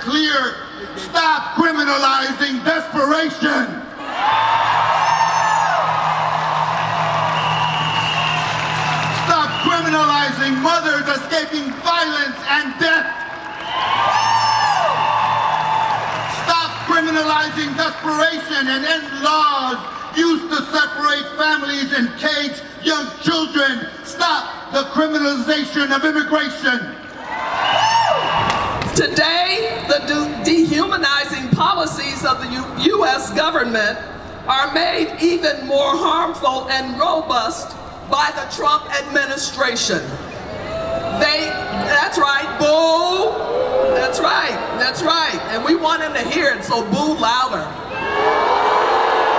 clear. Stop criminalizing desperation. Stop criminalizing mothers escaping violence and death. Stop criminalizing desperation and end laws used to separate families and cage young children. Stop the criminalization of immigration. U.S. government are made even more harmful and robust by the Trump administration. They, that's right, boo. That's right, that's right. And we want him to hear it, so boo louder.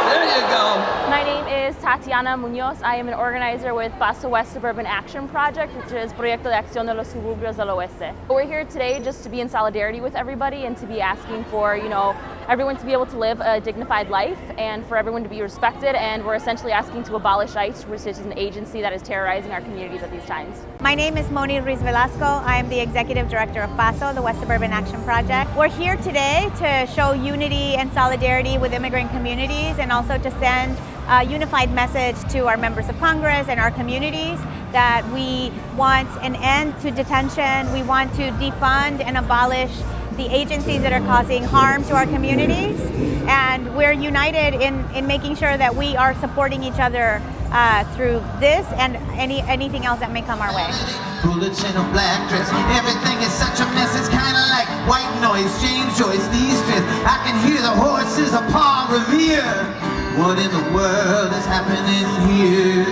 There you go. My name is Tatiana Munoz. I am an organizer with Paso West Suburban Action Project, which is Proyecto de Acción de los Suburbios del Oeste. We're here today just to be in solidarity with everybody and to be asking for, you know, everyone to be able to live a dignified life and for everyone to be respected. And we're essentially asking to abolish ICE, which is an agency that is terrorizing our communities at these times. My name is Moni Ruiz Velasco. I am the Executive Director of PASO, the West Suburban Action Project. We're here today to show unity and solidarity with immigrant communities and also to send a unified message to our members of Congress and our communities that we want an end to detention, we want to defund and abolish the agencies that are causing harm to our communities. And we're united in, in making sure that we are supporting each other uh, through this and any anything else that may come our way. Bullets in a black dress, everything is such a mess, it's kinda like white noise, James Joyce. I can hear the horses of Paul Revere. What in the world is happening here?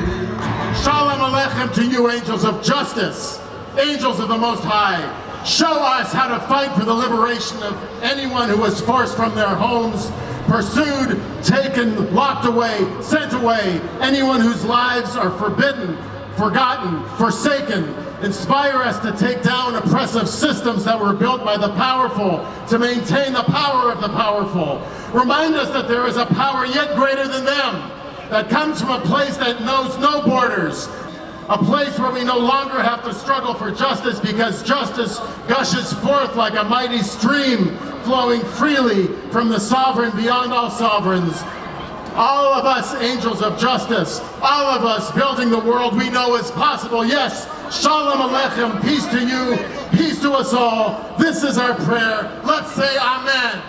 Shalom Aleichem to you angels of justice, angels of the Most High. Show us how to fight for the liberation of anyone who was forced from their homes, pursued, taken, locked away, sent away, anyone whose lives are forbidden, forgotten, forsaken. Inspire us to take down oppressive systems that were built by the powerful to maintain the power of the powerful. Remind us that there is a power yet greater than them that comes from a place that knows no borders, a place where we no longer have to struggle for justice because justice gushes forth like a mighty stream flowing freely from the sovereign beyond all sovereigns. All of us angels of justice, all of us building the world we know is possible. Yes, Shalom Aleichem, peace to you, peace to us all. This is our prayer. Let's say Amen.